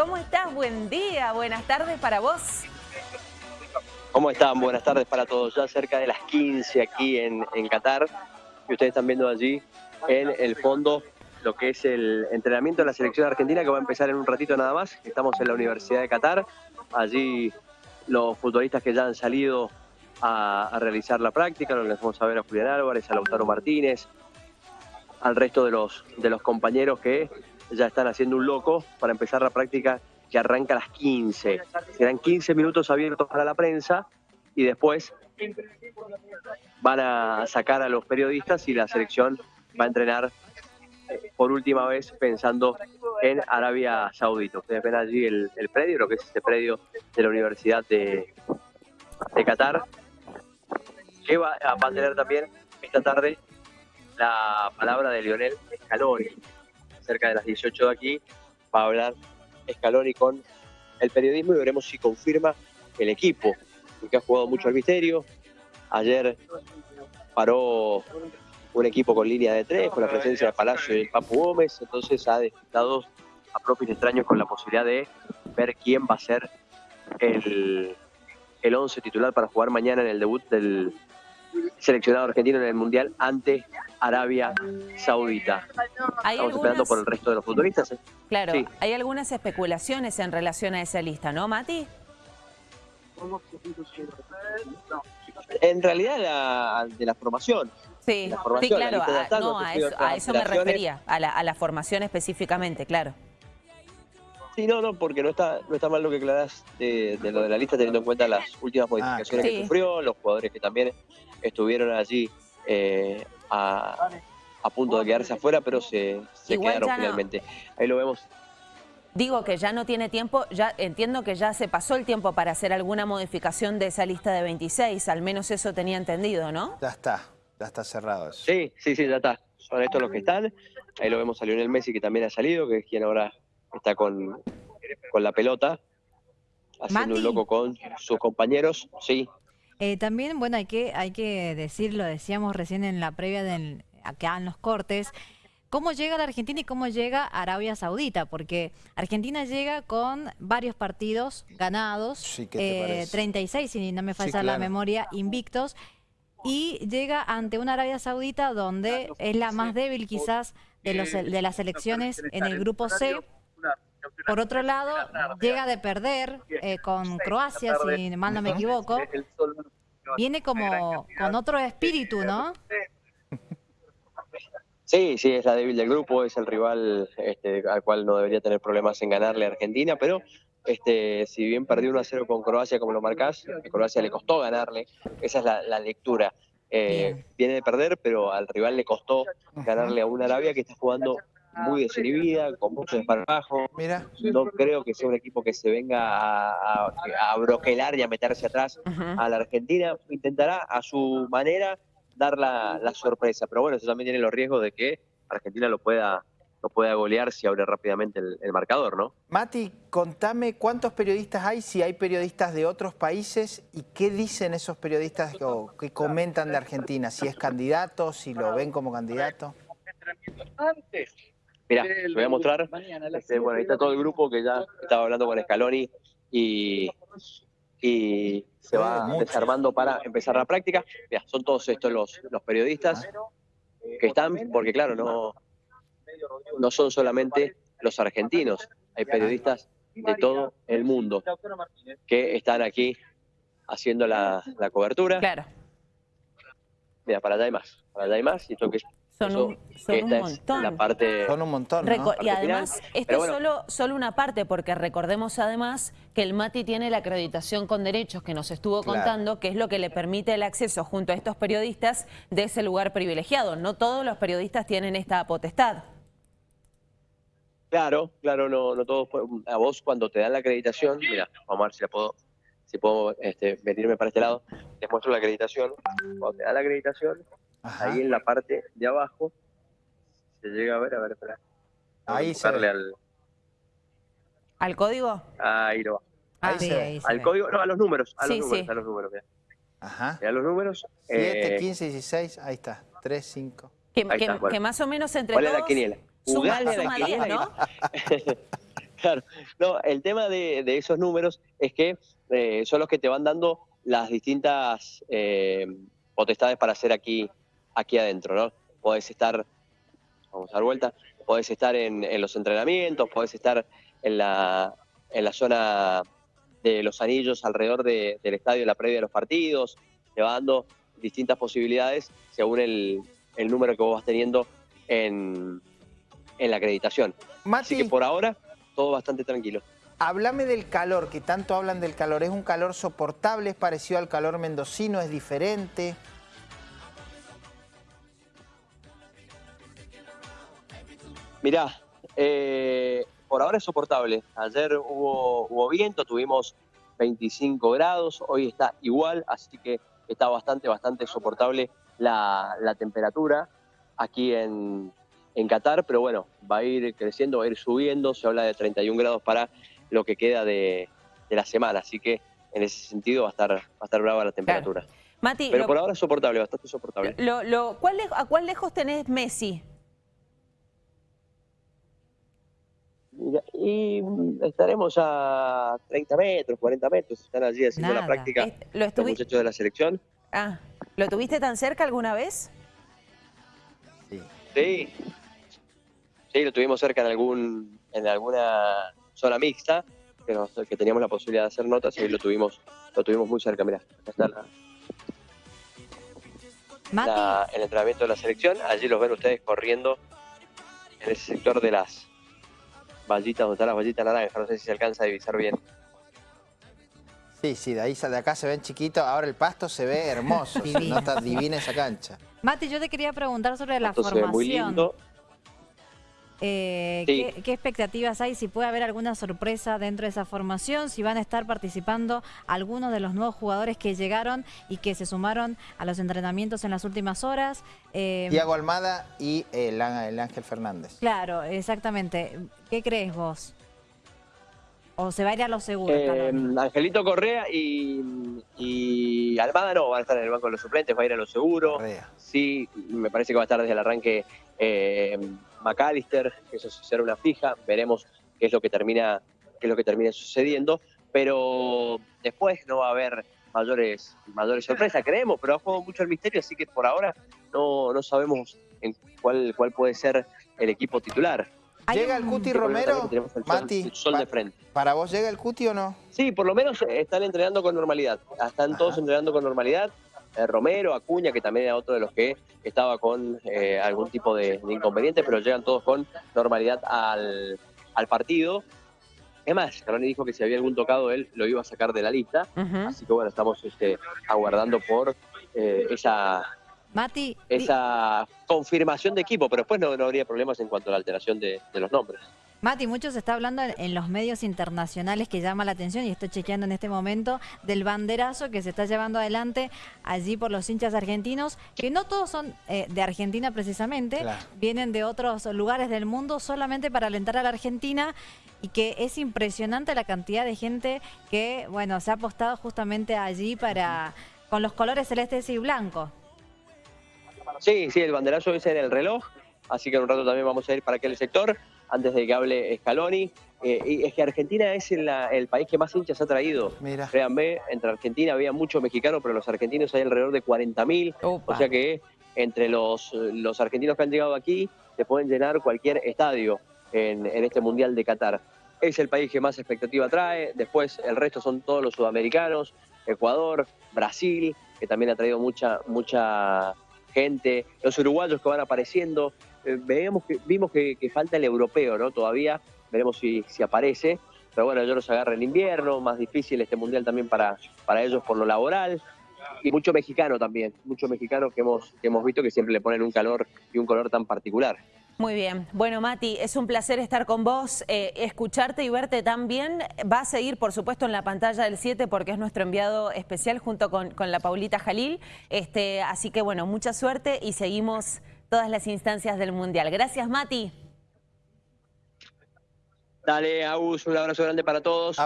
¿cómo estás? Buen día, buenas tardes para vos. ¿Cómo están? Buenas tardes para todos. Ya cerca de las 15 aquí en, en Qatar. Y ustedes están viendo allí en el fondo lo que es el entrenamiento de la selección argentina que va a empezar en un ratito nada más. Estamos en la Universidad de Qatar. Allí los futbolistas que ya han salido a, realizar la práctica, les vamos a ver a Julián Álvarez, a Lautaro Martínez, al resto de los, de los compañeros que ya están haciendo un loco para empezar la práctica que arranca a las 15. Serán 15 minutos abiertos para la prensa y después van a sacar a los periodistas y la selección va a entrenar eh, por última vez pensando en Arabia Saudita. Ustedes ven allí el, predio, lo que es este predio de la Universidad de, Qatar, que va a tener también esta tarde la palabra de Lionel Scaloni. Cerca de las 18 de aquí va a hablar Scaloni con el periodismo y veremos si confirma el equipo, porque ha jugado mucho al misterio. Ayer paró un equipo con línea de tres, con la presencia de Palacio y el Papu Gómez, entonces ha despistado a propios extraños con la posibilidad de ver quién va a ser el, el once titular para jugar mañana en el debut del seleccionado argentino en el Mundial ante Arabia Saudita. Estamos esperando por el resto de los futbolistas. ¿eh? Claro, hay algunas especulaciones en relación a esa lista, ¿no, Mati? En realidad de la formación. Sí, sí claro, a, eso, me refería, a la, a la formación específicamente, claro. Sí, no, no, porque no está, no está mal lo que aclarás de, lo de la lista, teniendo en cuenta las últimas ah, modificaciones que sufrió, los jugadores que también estuvieron allí eh, a, punto de quedarse afuera, pero se, quedaron finalmente. Ahí lo vemos. Digo que ya no tiene tiempo, ya entiendo que ya se pasó el tiempo para hacer alguna modificación de esa lista de 26, al menos eso tenía entendido, ¿no? Ya está, ya está cerrado eso. Sí, sí, sí, ya está. Son estos los que están. Ahí lo vemos a Lionel Messi que también ha salido, que es quien ahora está con, con la pelota, haciendo un loco con sus compañeros. Sí, eh, también, bueno, hay que, hay que decirlo, decíamos recién en la previa, de acá en los cortes, cómo llega la Argentina y cómo llega Arabia Saudita, porque Argentina llega con varios partidos ganados, sí, 36 eh, si no me falla la memoria, invictos, y llega ante una Arabia Saudita donde es la más débil quizás de, los, de las elecciones en el grupo C. Por otro lado, llega de perder eh, con Croacia, si mal no me equivoco. Viene como con otro espíritu, ¿no? Sí, sí, es la débil del grupo, es el rival este, al cual no debería tener problemas en ganarle a Argentina, pero este, si bien perdió 1 a 0 con Croacia, como lo marcás, a Croacia le costó ganarle, esa es la, lectura. Eh, viene de perder, pero al rival le costó ganarle a una Arabia que está jugando muy desinhibida, con mucho desparpajo. Mira. No creo que sea un equipo que se venga a, a, broquelar y a meterse atrás a la Argentina. Intentará a su manera dar la, sorpresa, pero bueno, eso también tiene los riesgos de que Argentina lo pueda lo pueda golear si abre rápidamente el, el, marcador, ¿no? Mati, contame cuántos periodistas hay, si hay periodistas de otros países y qué dicen esos periodistas o qué comentan de Argentina, si es candidato, si lo ven como candidato. Antes Mira, te voy a mostrar. Este, bueno, ahí está todo el grupo que ya estaba hablando con Scaloni y, y se va desarmando para empezar la práctica. Mira, son todos estos los, los periodistas que están, porque claro, no, no son solamente los argentinos, hay periodistas de todo el mundo que están aquí haciendo la, la cobertura. Claro. Mira, para allá hay más, para allá hay más, y esto que es son un, son un montón. La parte son un montón. Y además, esto es solo, solo una parte, porque recordemos además que el MATI tiene la acreditación con derechos que nos estuvo contando, que es lo que le permite el acceso junto a estos periodistas de ese lugar privilegiado. No todos los periodistas tienen esta potestad. Claro, claro, no, no todos. A vos cuando te dan la acreditación, mira, vamos a ver si la puedo, si puedo este, venirme para este lado, les muestro la acreditación. Cuando te dan la acreditación, Ahí en la parte de abajo se llega a ver, a ver, espera. Ahí sale al... ¿Al código? Ahí lo va. Ah, ahí ahí Al código, no, a los números, a los números, a los números, mira. Ajá. A los números. 7, 15, 16, ahí está, 3, 5. Que, que, que, más o menos entre ¿Cuál todos... es la quiniela? Suma, suma 10, ¿no? Claro, no, el tema de, esos números es que eh, son los que te van dando las distintas eh, potestades para hacer aquí, aquí adentro, ¿no? Podés estar, vamos a dar vuelta, podés estar en, los entrenamientos, podés estar en la, en la zona de los anillos alrededor del estadio, en la previa de los partidos, te va dando distintas posibilidades según el, número que vos vas teniendo en, la acreditación. Así que por ahora, todo bastante tranquilo. Háblame del calor, que tanto hablan del calor. ¿Es un calor soportable? ¿Es parecido al calor mendocino? ¿Es diferente? Mirá, eh, por ahora es soportable. Ayer hubo, hubo viento, tuvimos 25 grados, hoy está igual, así que está bastante, bastante soportable la, temperatura aquí en, Qatar, pero bueno, va a ir creciendo, va a ir subiendo, se habla de 31 grados para lo que queda de, la semana, así que en ese sentido va a estar, va a estar brava la temperatura. pero por ahora es soportable, bastante soportable. Lo, ¿A cuál lejos tenés Messi? Y estaremos a 30 metros, 40 metros, están allí haciendo la práctica los muchachos de la selección. Ah, ¿lo tuviste tan cerca alguna vez? Sí. Sí, lo tuvimos cerca en algún en alguna zona mixta, que, que teníamos la posibilidad de hacer notas y lo tuvimos, lo tuvimos muy cerca, mirá, acá está el entrenamiento de la selección, allí los ven ustedes corriendo en ese sector de las vallitas, donde están las vallitas naranjas, no sé si se alcanza a divisar bien. Sí, sí, de ahí de acá se ven chiquitos, ahora el pasto se ve hermoso, no está divina esa cancha. Mati, yo te quería preguntar sobre la formación. muy lindo. Eh, ¿qué, expectativas hay? Si puede haber alguna sorpresa dentro de esa formación, si van a estar participando algunos de los nuevos jugadores que llegaron y que se sumaron a los entrenamientos en las últimas horas. Eh, Tiago Almada y el, Ángel Fernández. Claro, exactamente. ¿Qué crees vos? ¿O se va a ir a lo seguro? Eh, Angelito Correa y, no, van a estar en el banco de los suplentes, va a ir a lo seguro. Sí, me parece que va a estar desde el arranque eh, McAllister, que eso será una fija, veremos qué es lo que termina, qué es lo que termina sucediendo, pero después no va a haber mayores, mayores sorpresas, creemos, pero ha jugado mucho el misterio, así que por ahora no, no sabemos en cuál, cuál puede ser el equipo titular. ¿Llega el Cuti Romero? Mati, sol de frente. ¿Para vos llega el Cuti o no? Sí, por lo menos están entrenando con normalidad. Están todos entrenando con normalidad. Eh, Romero, Acuña, que también era otro de los que estaba con eh, algún tipo de, inconveniente, pero llegan todos con normalidad al, partido. Es más, Scaloni dijo que si había algún tocado él lo iba a sacar de la lista, así que bueno, estamos este, aguardando por eh, esa, esa confirmación de equipo, pero después no, habría problemas en cuanto a la alteración de los nombres. Mati, mucho se está hablando en los medios internacionales que llama la atención y estoy chequeando en este momento del banderazo que se está llevando adelante allí por los hinchas argentinos, que no todos son eh, de Argentina precisamente, vienen de otros lugares del mundo solamente para alentar a la Argentina y que es impresionante la cantidad de gente que, bueno, se ha apostado justamente allí para con los colores celestes y blancos. Sí, sí, el banderazo es en el reloj, así que en un rato también vamos a ir para aquel sector antes de que hable Scaloni. Eh, y es que Argentina es el, país que más hinchas ha traído. Mira. Créanme, entre Argentina había muchos mexicanos, pero los argentinos hay alrededor de 40.000. O sea que entre los, los argentinos que han llegado aquí se pueden llenar cualquier estadio en, este Mundial de Qatar. Es el país que más expectativa trae. Después el resto son todos los sudamericanos, Ecuador, Brasil, que también ha traído mucha, mucha gente, los uruguayos que van apareciendo. Eh, veamos que, vimos que, falta el europeo, ¿no? Todavía, veremos si, si aparece. Pero bueno, ellos los agarran en invierno, más difícil este mundial también para, para ellos por lo laboral. Y mucho mexicano también, mucho mexicano que hemos, que hemos visto que siempre le ponen un calor y un color tan particular. Muy bien. Bueno, Mati, es un placer estar con vos, eh, escucharte y verte también. Va a seguir, por supuesto, en la pantalla del 7 porque es nuestro enviado especial junto con, con la Paulita Jalil. Este, así que, bueno, mucha suerte y seguimos todas las instancias del Mundial. Gracias, Mati. Dale, Agus, un abrazo grande para todos.